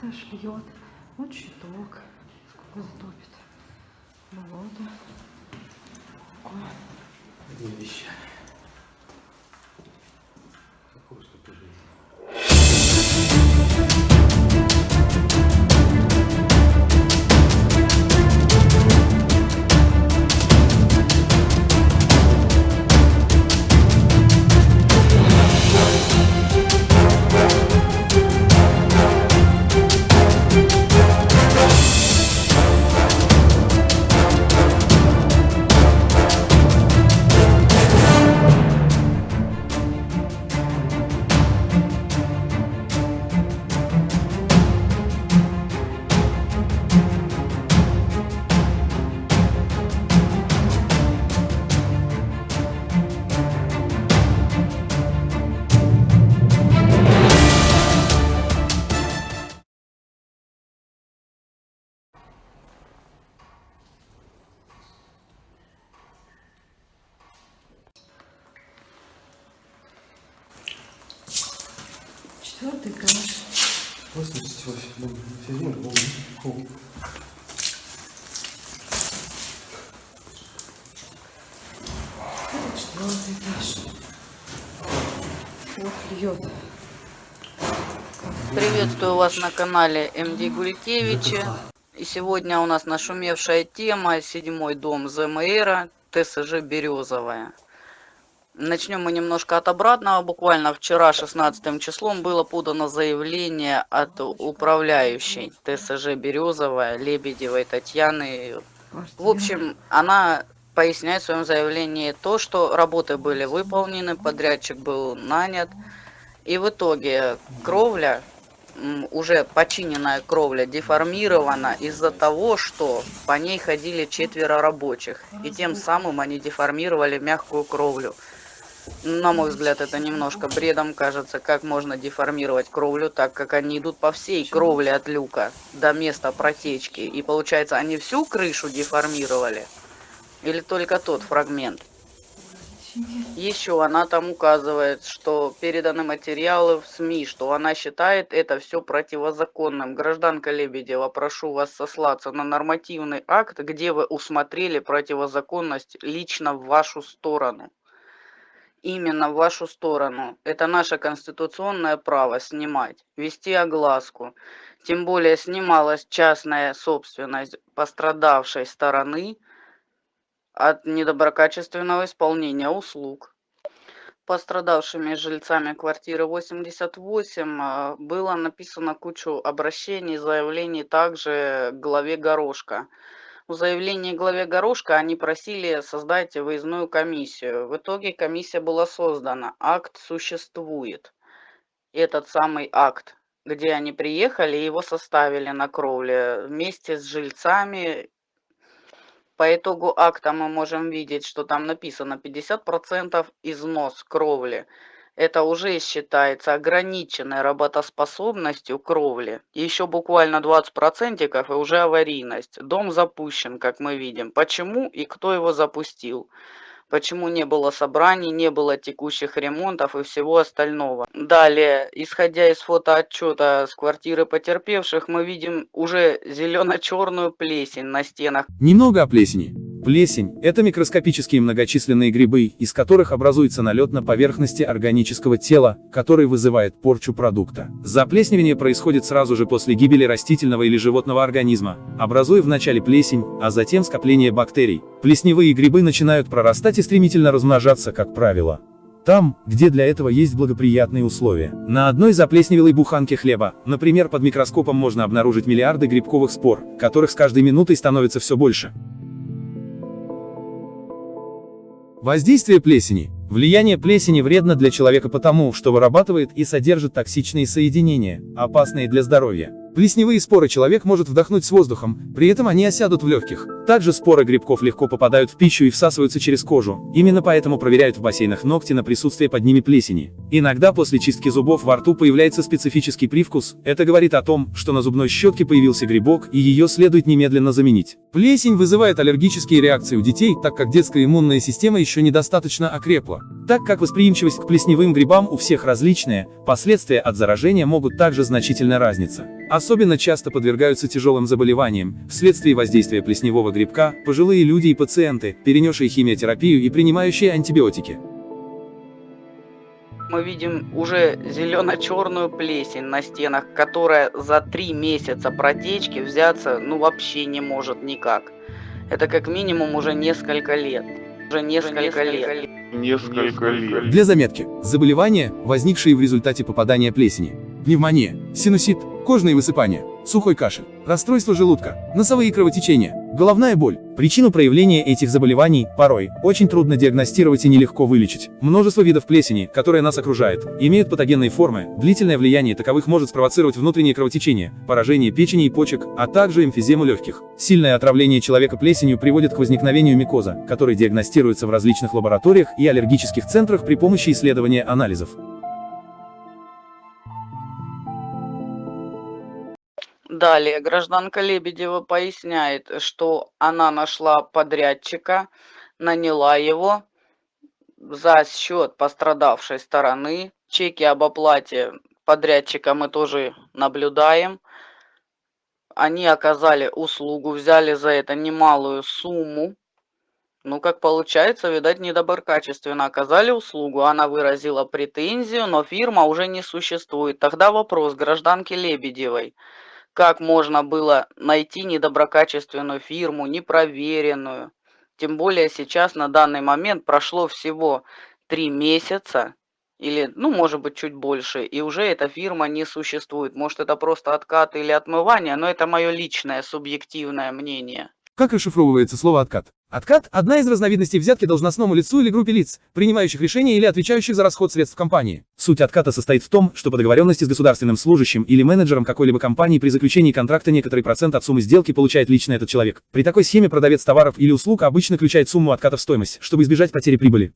Этаж льет. Вот щиток. Сколько затопит. Болото. Ой. Четвертый этаж. 88. Ну, седьмой, по-моему. Это четвертый этаж. Вот льет. Приветствую вас на канале МД Гулькевича. И сегодня у нас нашумевшая тема «Седьмой дом ЗМР ТСЖ Березовая». Начнем мы немножко от обратного. Буквально вчера, 16 числом, было подано заявление от управляющей ТСЖ Березовая Лебедевой Татьяны. В общем, она поясняет в своем заявлении то, что работы были выполнены, подрядчик был нанят. И в итоге кровля, уже починенная кровля, деформирована из-за того, что по ней ходили четверо рабочих. И тем самым они деформировали мягкую кровлю. На мой взгляд, это немножко бредом кажется, как можно деформировать кровлю, так как они идут по всей кровле от люка до места протечки. И получается, они всю крышу деформировали? Или только тот фрагмент? Еще она там указывает, что переданы материалы в СМИ, что она считает это все противозаконным. Гражданка Лебедева, прошу вас сослаться на нормативный акт, где вы усмотрели противозаконность лично в вашу сторону. Именно в вашу сторону. Это наше конституционное право снимать, вести огласку. Тем более снималась частная собственность пострадавшей стороны от недоброкачественного исполнения услуг. Пострадавшими жильцами квартиры 88 э, было написано кучу обращений, заявлений также главе Горошка. В заявлении главе Горошка они просили создать выездную комиссию. В итоге комиссия была создана, акт существует. Этот самый акт, где они приехали, его составили на кровле вместе с жильцами по итогу акта мы можем видеть, что там написано 50% износ кровли. Это уже считается ограниченной работоспособностью кровли. Еще буквально 20% и уже аварийность. Дом запущен, как мы видим. Почему и кто его запустил? Почему не было собраний, не было текущих ремонтов и всего остального. Далее, исходя из фотоотчета с квартиры потерпевших, мы видим уже зелено-черную плесень на стенах. Немного о плесени. Плесень – это микроскопические многочисленные грибы, из которых образуется налет на поверхности органического тела, который вызывает порчу продукта. Заплесневение происходит сразу же после гибели растительного или животного организма, образуя вначале плесень, а затем скопление бактерий. Плесневые грибы начинают прорастать и стремительно размножаться, как правило. Там, где для этого есть благоприятные условия. На одной заплесневелой буханке хлеба, например, под микроскопом можно обнаружить миллиарды грибковых спор, которых с каждой минутой становится все больше. Воздействие плесени. Влияние плесени вредно для человека потому, что вырабатывает и содержит токсичные соединения, опасные для здоровья. Плесневые споры человек может вдохнуть с воздухом, при этом они осядут в легких. Также споры грибков легко попадают в пищу и всасываются через кожу. Именно поэтому проверяют в бассейнах ногти на присутствие под ними плесени. Иногда после чистки зубов во рту появляется специфический привкус. Это говорит о том, что на зубной щетке появился грибок и ее следует немедленно заменить. Плесень вызывает аллергические реакции у детей, так как детская иммунная система еще недостаточно окрепла. Так как восприимчивость к плесневым грибам у всех различная, последствия от заражения могут также значительно разниться. Особенно часто подвергаются тяжелым заболеваниям, вследствие воздействия плесневого грибка, пожилые люди и пациенты, перенесшие химиотерапию и принимающие антибиотики. Мы видим уже зелено-черную плесень на стенах, которая за три месяца протечки взяться ну вообще не может никак. Это как минимум уже несколько лет. Уже несколько лет. Несколько лет. Для заметки, заболевания, возникшие в результате попадания плесени. Пневмония, синусит, кожные высыпания, сухой кашель, расстройство желудка, носовые кровотечения, головная боль. Причину проявления этих заболеваний, порой, очень трудно диагностировать и нелегко вылечить. Множество видов плесени, которые нас окружают, имеют патогенные формы, длительное влияние таковых может спровоцировать внутреннее кровотечение, поражение печени и почек, а также эмфизему легких. Сильное отравление человека плесенью приводит к возникновению микоза, который диагностируется в различных лабораториях и аллергических центрах при помощи исследования анализов. Далее гражданка Лебедева поясняет, что она нашла подрядчика, наняла его за счет пострадавшей стороны. Чеки об оплате подрядчика мы тоже наблюдаем. Они оказали услугу, взяли за это немалую сумму. Ну, как получается, видать, недоброкачественно оказали услугу. Она выразила претензию, но фирма уже не существует. Тогда вопрос гражданки Лебедевой как можно было найти недоброкачественную фирму, непроверенную. Тем более сейчас на данный момент прошло всего три месяца, или, ну, может быть, чуть больше, и уже эта фирма не существует. Может, это просто откат или отмывание, но это мое личное субъективное мнение. Как расшифровывается слово «откат»? Откат – одна из разновидностей взятки должностному лицу или группе лиц, принимающих решения или отвечающих за расход средств компании. Суть отката состоит в том, что по договоренности с государственным служащим или менеджером какой-либо компании при заключении контракта некоторый процент от суммы сделки получает лично этот человек. При такой схеме продавец товаров или услуг обычно включает сумму отката в стоимость, чтобы избежать потери прибыли.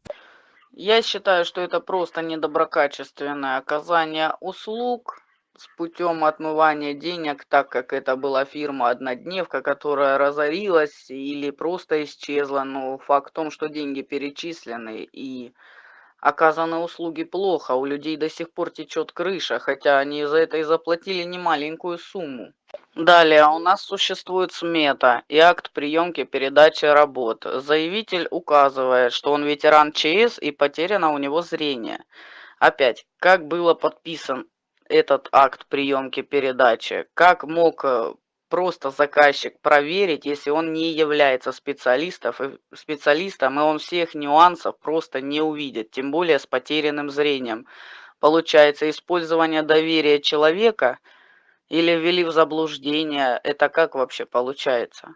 Я считаю, что это просто недоброкачественное оказание услуг, с путем отмывания денег, так как это была фирма «Однодневка», которая разорилась или просто исчезла. Но факт в том, что деньги перечислены и оказаны услуги плохо, у людей до сих пор течет крыша, хотя они за это и заплатили немаленькую сумму. Далее у нас существует смета и акт приемки передачи работ. Заявитель указывает, что он ветеран ЧС и потеряно у него зрение. Опять, как было подписан этот акт приемки передачи? Как мог э, просто заказчик проверить, если он не является специалистом, и специалистом, и он всех нюансов просто не увидит, тем более с потерянным зрением. Получается, использование доверия человека или ввели в заблуждение, это как вообще получается?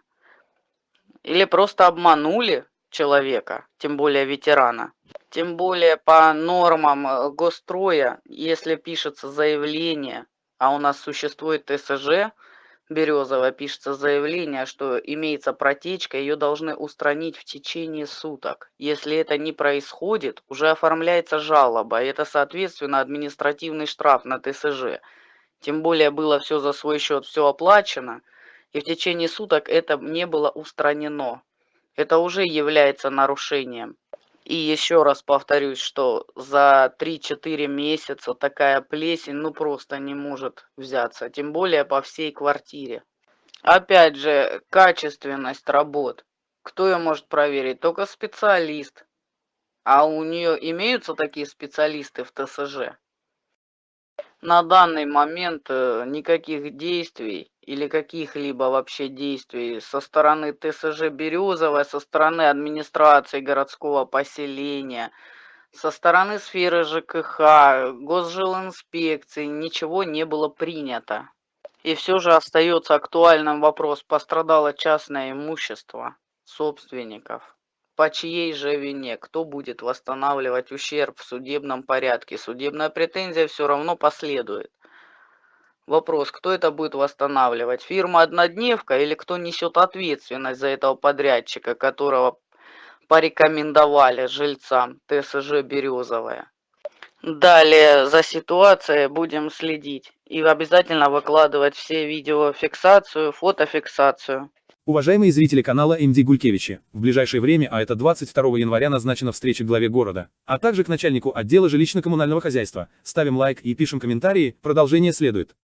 Или просто обманули человека, тем более ветерана. Тем более по нормам э, госстроя, если пишется заявление, а у нас существует ТСЖ, Березово пишется заявление, что имеется протечка, ее должны устранить в течение суток. Если это не происходит, уже оформляется жалоба, и это, соответственно, административный штраф на ТСЖ. Тем более было все за свой счет, все оплачено, и в течение суток это не было устранено. Это уже является нарушением. И еще раз повторюсь, что за 3-4 месяца такая плесень ну просто не может взяться, тем более по всей квартире. Опять же, качественность работ. Кто ее может проверить? Только специалист. А у нее имеются такие специалисты в ТСЖ? На данный момент э, никаких действий или каких-либо вообще действий со стороны ТСЖ Березовая, со стороны администрации городского поселения, со стороны сферы ЖКХ, госжилинспекции ничего не было принято. И все же остается актуальным вопрос, пострадало частное имущество собственников. По чьей же вине? Кто будет восстанавливать ущерб в судебном порядке? Судебная претензия все равно последует. Вопрос, кто это будет восстанавливать? Фирма «Однодневка» или кто несет ответственность за этого подрядчика, которого порекомендовали жильцам ТСЖ «Березовая»? Далее за ситуацией будем следить и обязательно выкладывать все видеофиксацию, фотофиксацию. Уважаемые зрители канала МД Гулькевичи, в ближайшее время, а это 22 января назначена встреча главе города, а также к начальнику отдела жилищно-коммунального хозяйства. Ставим лайк и пишем комментарии, продолжение следует.